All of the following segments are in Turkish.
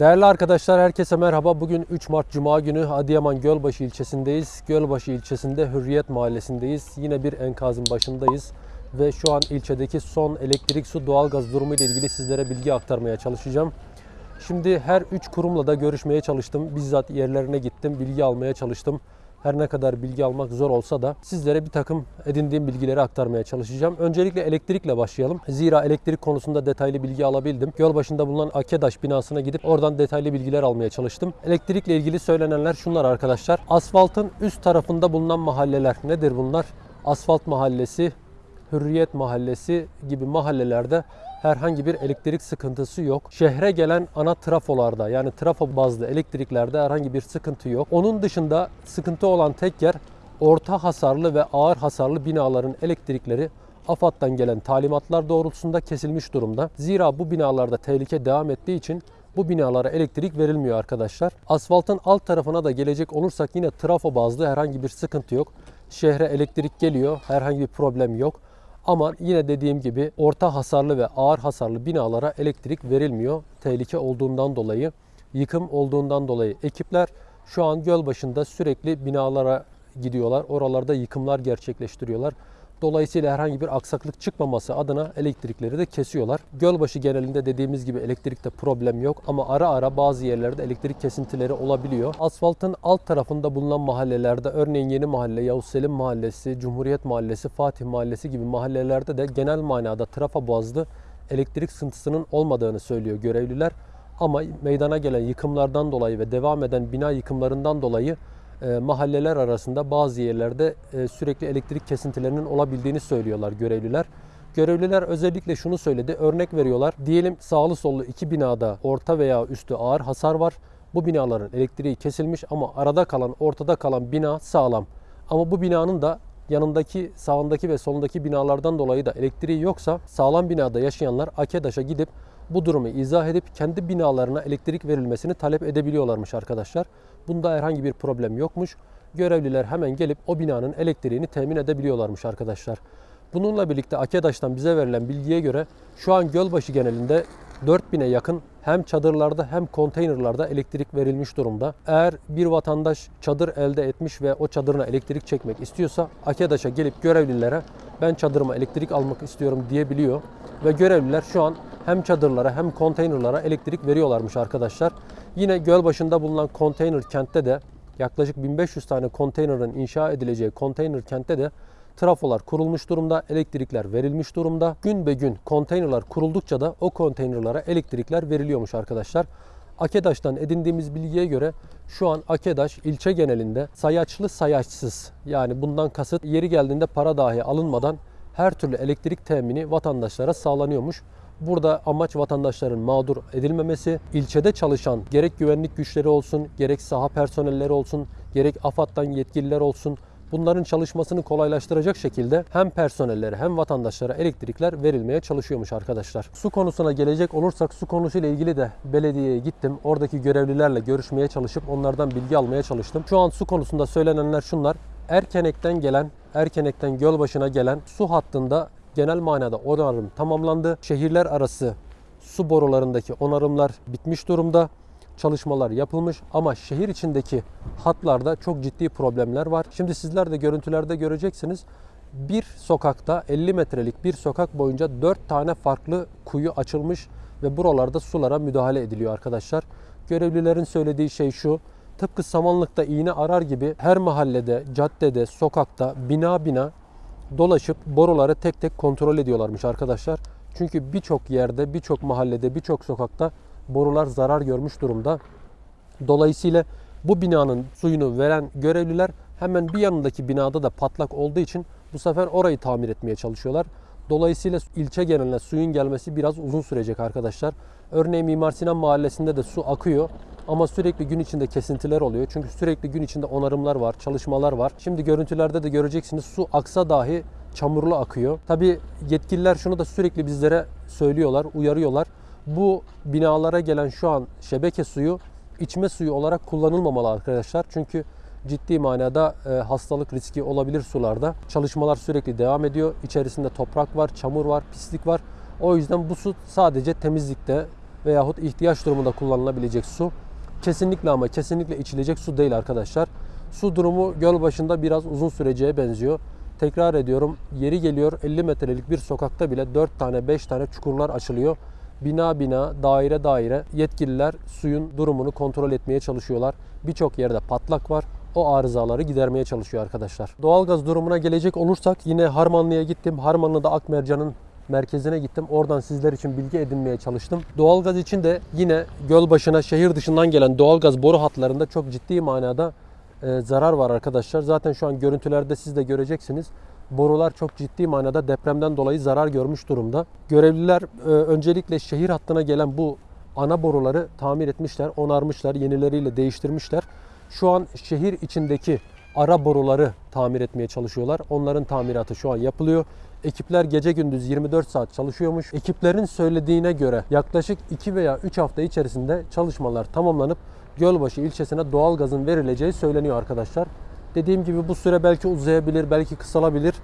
Değerli arkadaşlar herkese merhaba. Bugün 3 Mart Cuma günü Adıyaman Gölbaşı ilçesindeyiz. Gölbaşı ilçesinde Hürriyet Mahallesi'ndeyiz. Yine bir enkazın başındayız. Ve şu an ilçedeki son elektrik, su, doğalgaz durumu ile ilgili sizlere bilgi aktarmaya çalışacağım. Şimdi her 3 kurumla da görüşmeye çalıştım. Bizzat yerlerine gittim, bilgi almaya çalıştım. Her ne kadar bilgi almak zor olsa da sizlere bir takım edindiğim bilgileri aktarmaya çalışacağım. Öncelikle elektrikle başlayalım. Zira elektrik konusunda detaylı bilgi alabildim. Göl başında bulunan Akedaş binasına gidip oradan detaylı bilgiler almaya çalıştım. Elektrikle ilgili söylenenler şunlar arkadaşlar. Asfaltın üst tarafında bulunan mahalleler nedir bunlar? Asfalt mahallesi, Hürriyet Mahallesi gibi mahallelerde herhangi bir elektrik sıkıntısı yok. Şehre gelen ana trafolarda yani trafo bazlı elektriklerde herhangi bir sıkıntı yok. Onun dışında sıkıntı olan tek yer orta hasarlı ve ağır hasarlı binaların elektrikleri AFAD'dan gelen talimatlar doğrultusunda kesilmiş durumda. Zira bu binalarda tehlike devam ettiği için bu binalara elektrik verilmiyor arkadaşlar. Asfaltın alt tarafına da gelecek olursak yine trafo bazlı herhangi bir sıkıntı yok. Şehre elektrik geliyor, herhangi bir problem yok. Ama yine dediğim gibi orta hasarlı ve ağır hasarlı binalara elektrik verilmiyor. Tehlike olduğundan dolayı, yıkım olduğundan dolayı ekipler şu an göl başında sürekli binalara gidiyorlar. Oralarda yıkımlar gerçekleştiriyorlar. Dolayısıyla herhangi bir aksaklık çıkmaması adına elektrikleri de kesiyorlar. Gölbaşı genelinde dediğimiz gibi elektrikte problem yok ama ara ara bazı yerlerde elektrik kesintileri olabiliyor. Asfaltın alt tarafında bulunan mahallelerde örneğin Yeni Mahalle, Yavuz Selim Mahallesi, Cumhuriyet Mahallesi, Fatih Mahallesi gibi mahallelerde de genel manada trafo boğazlı elektrik sıkıntısının olmadığını söylüyor görevliler. Ama meydana gelen yıkımlardan dolayı ve devam eden bina yıkımlarından dolayı e, mahalleler arasında bazı yerlerde e, sürekli elektrik kesintilerinin olabildiğini söylüyorlar görevliler. Görevliler özellikle şunu söyledi. Örnek veriyorlar. Diyelim sağlı sollu iki binada orta veya üstü ağır hasar var. Bu binaların elektriği kesilmiş ama arada kalan, ortada kalan bina sağlam. Ama bu binanın da yanındaki, sağındaki ve solundaki binalardan dolayı da elektriği yoksa sağlam binada yaşayanlar AKEDAŞ'a gidip bu durumu izah edip kendi binalarına elektrik verilmesini talep edebiliyorlarmış arkadaşlar. Bunda herhangi bir problem yokmuş. Görevliler hemen gelip o binanın elektriğini temin edebiliyorlarmış arkadaşlar. Bununla birlikte AKEDAŞ'tan bize verilen bilgiye göre şu an Gölbaşı genelinde 4000'e yakın hem çadırlarda hem konteynerlarda elektrik verilmiş durumda. Eğer bir vatandaş çadır elde etmiş ve o çadırına elektrik çekmek istiyorsa AKEDAŞ'a gelip görevlilere ben çadırıma elektrik almak istiyorum diyebiliyor. Ve görevliler şu an hem çadırlara hem konteynerlara elektrik veriyorlarmış arkadaşlar. Yine göl başında bulunan konteyner kentte de yaklaşık 1500 tane konteynerin inşa edileceği konteyner kentte de trafolar kurulmuş durumda, elektrikler verilmiş durumda. Gün be gün konteynerlar kuruldukça da o konteynerlara elektrikler veriliyormuş arkadaşlar. Akedaş'tan edindiğimiz bilgiye göre şu an Akedaş ilçe genelinde sayaçlı sayaçsız yani bundan kasıt yeri geldiğinde para dahi alınmadan her türlü elektrik temini vatandaşlara sağlanıyormuş. Burada amaç vatandaşların mağdur edilmemesi, ilçede çalışan gerek güvenlik güçleri olsun, gerek saha personelleri olsun, gerek AFAD'dan yetkililer olsun, bunların çalışmasını kolaylaştıracak şekilde hem personellere hem vatandaşlara elektrikler verilmeye çalışıyormuş arkadaşlar. Su konusuna gelecek olursak su konusuyla ilgili de belediyeye gittim. Oradaki görevlilerle görüşmeye çalışıp onlardan bilgi almaya çalıştım. Şu an su konusunda söylenenler şunlar. Erkenek'ten gelen, Erkenek'ten Gölbaşı'na gelen su hattında genel manada onarım tamamlandı. Şehirler arası su borularındaki onarımlar bitmiş durumda. Çalışmalar yapılmış ama şehir içindeki hatlarda çok ciddi problemler var. Şimdi sizler de görüntülerde göreceksiniz. Bir sokakta 50 metrelik bir sokak boyunca 4 tane farklı kuyu açılmış ve buralarda sulara müdahale ediliyor arkadaşlar. Görevlilerin söylediği şey şu. Tıpkı samanlıkta iğne arar gibi her mahallede, caddede, sokakta, bina bina dolaşıp boruları tek tek kontrol ediyorlarmış arkadaşlar. Çünkü birçok yerde, birçok mahallede, birçok sokakta borular zarar görmüş durumda. Dolayısıyla bu binanın suyunu veren görevliler hemen bir yanındaki binada da patlak olduğu için bu sefer orayı tamir etmeye çalışıyorlar. Dolayısıyla ilçe geneline suyun gelmesi biraz uzun sürecek arkadaşlar. Örneğin Mimar Sinan Mahallesi'nde de su akıyor ama sürekli gün içinde kesintiler oluyor. Çünkü sürekli gün içinde onarımlar var, çalışmalar var. Şimdi görüntülerde de göreceksiniz su aksa dahi çamurlu akıyor. Tabi yetkililer şunu da sürekli bizlere söylüyorlar, uyarıyorlar. Bu binalara gelen şu an şebeke suyu içme suyu olarak kullanılmamalı arkadaşlar. Çünkü ciddi manada e, hastalık riski olabilir sularda. Çalışmalar sürekli devam ediyor. İçerisinde toprak var, çamur var, pislik var. O yüzden bu su sadece temizlikte, veyahut ihtiyaç durumunda kullanılabilecek su. Kesinlikle ama kesinlikle içilecek su değil arkadaşlar. Su durumu göl başında biraz uzun süreceğe benziyor. Tekrar ediyorum yeri geliyor 50 metrelik bir sokakta bile 4 tane 5 tane çukurlar açılıyor. Bina bina, daire daire yetkililer suyun durumunu kontrol etmeye çalışıyorlar. Birçok yerde patlak var. O arızaları gidermeye çalışıyor arkadaşlar. Doğalgaz durumuna gelecek olursak yine Harmanlı'ya gittim. Harmanlı'da Akmercan'ın merkezine gittim. Oradan sizler için bilgi edinmeye çalıştım. Doğalgaz için de yine göl başına şehir dışından gelen doğalgaz boru hatlarında çok ciddi manada e, zarar var arkadaşlar. Zaten şu an görüntülerde siz de göreceksiniz. Borular çok ciddi manada depremden dolayı zarar görmüş durumda. Görevliler e, öncelikle şehir hattına gelen bu ana boruları tamir etmişler, onarmışlar, yenileriyle değiştirmişler. Şu an şehir içindeki ara boruları tamir etmeye çalışıyorlar. Onların tamiratı şu an yapılıyor. Ekipler gece gündüz 24 saat çalışıyormuş. Ekiplerin söylediğine göre yaklaşık 2 veya 3 hafta içerisinde çalışmalar tamamlanıp Gölbaşı ilçesine doğal gazın verileceği söyleniyor arkadaşlar. Dediğim gibi bu süre belki uzayabilir, belki kısalabilir.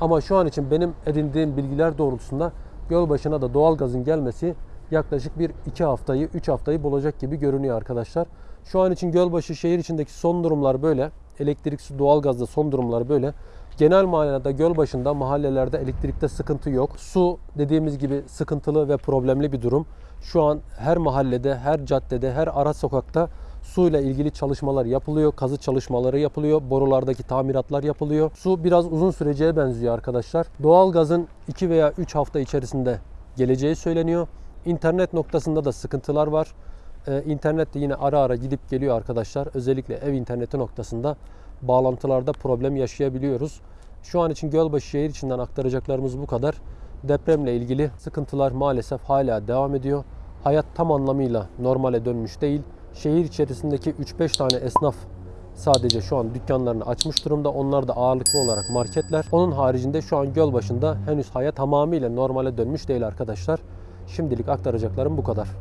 Ama şu an için benim edindiğim bilgiler doğrultusunda Gölbaşı'na da doğal gazın gelmesi yaklaşık bir 2 haftayı, 3 haftayı bulacak gibi görünüyor arkadaşlar. Şu an için Gölbaşı şehir içindeki son durumlar böyle. Elektrik, su, doğalgazda son durumlar böyle. Genel manada göl başında mahallelerde elektrikte sıkıntı yok. Su dediğimiz gibi sıkıntılı ve problemli bir durum. Şu an her mahallede, her caddede, her ara sokakta suyla ilgili çalışmalar yapılıyor. Kazı çalışmaları yapılıyor. Borulardaki tamiratlar yapılıyor. Su biraz uzun süreceğe benziyor arkadaşlar. Doğalgazın 2 veya 3 hafta içerisinde geleceği söyleniyor. İnternet noktasında da sıkıntılar var. Ee, internet de yine ara ara gidip geliyor arkadaşlar. Özellikle ev interneti noktasında bağlantılarda problem yaşayabiliyoruz. Şu an için Gölbaşı şehir içinden aktaracaklarımız bu kadar. Depremle ilgili sıkıntılar maalesef hala devam ediyor. Hayat tam anlamıyla normale dönmüş değil. Şehir içerisindeki 3-5 tane esnaf sadece şu an dükkanlarını açmış durumda. Onlar da ağırlıklı olarak marketler. Onun haricinde şu an göl başında henüz hayat tamamıyla normale dönmüş değil arkadaşlar. Şimdilik aktaracaklarım bu kadar.